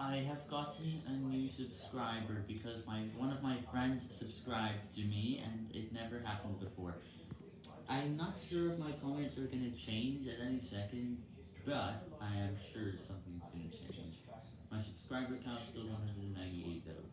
I have gotten a new subscriber because my one of my friends subscribed to me and it never happened before. I'm not sure if my comments are gonna change at any second, but I am sure something's gonna change. My subscriber count still 100.